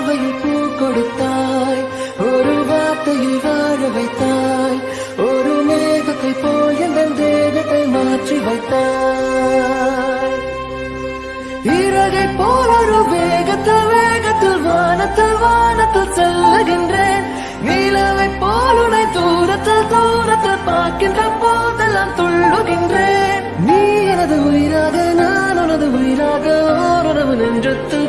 பார்வையில் பூ கொடுத்தாய். ஒரு வார்த்தையில் வாழ வைத்தாய். ஒரு மேகத்தை போல் எந்த தேகத்தை மாற்றி வைத்தாய். இறகை போல் ஒரு வேகத்தில் வேகத்தில் வானத்தில் வானத்தில் செல்லுகின்றேன். நீலவை போல் உனை தூரத்தில் தூரத்தில் பார்க்கின்ற போதெல்லாம் துள்ளுகின்றேன். நீ எனது உயிராக நான் உனது உயிராக ஓரளவு நெஞ்சத்தில்